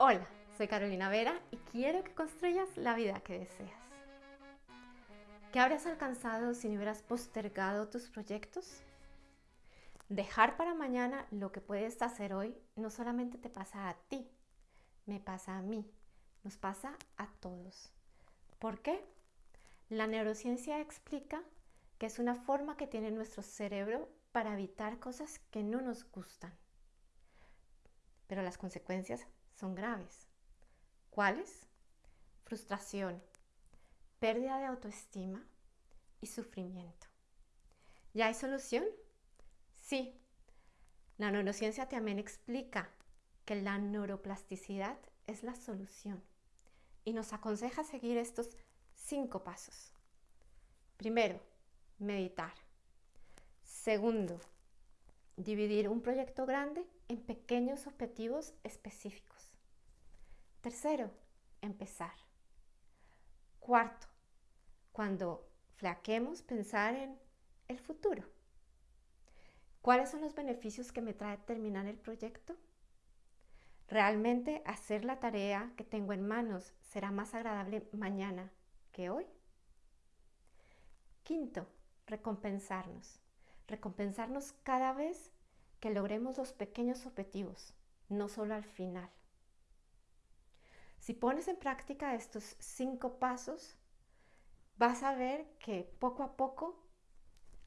Hola, soy Carolina Vera y quiero que construyas la vida que deseas. ¿Qué habrías alcanzado si no hubieras postergado tus proyectos? Dejar para mañana lo que puedes hacer hoy no solamente te pasa a ti, me pasa a mí, nos pasa a todos. ¿Por qué? La neurociencia explica que es una forma que tiene nuestro cerebro para evitar cosas que no nos gustan. Pero las consecuencias son graves. ¿Cuáles? Frustración, pérdida de autoestima y sufrimiento. ¿Ya hay solución? Sí. La neurociencia también explica que la neuroplasticidad es la solución y nos aconseja seguir estos cinco pasos. Primero, meditar. Segundo, dividir un proyecto grande en pequeños objetivos específicos. Tercero, empezar. Cuarto, cuando flaquemos, pensar en el futuro. ¿Cuáles son los beneficios que me trae terminar el proyecto? ¿Realmente hacer la tarea que tengo en manos será más agradable mañana que hoy? Quinto, recompensarnos. Recompensarnos cada vez que logremos los pequeños objetivos, no solo al final. Si pones en práctica estos cinco pasos, vas a ver que poco a poco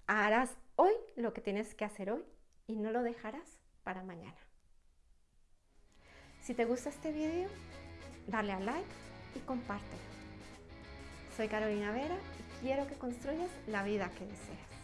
harás hoy lo que tienes que hacer hoy y no lo dejarás para mañana. Si te gusta este video, dale a like y compártelo. Soy Carolina Vera y quiero que construyas la vida que deseas.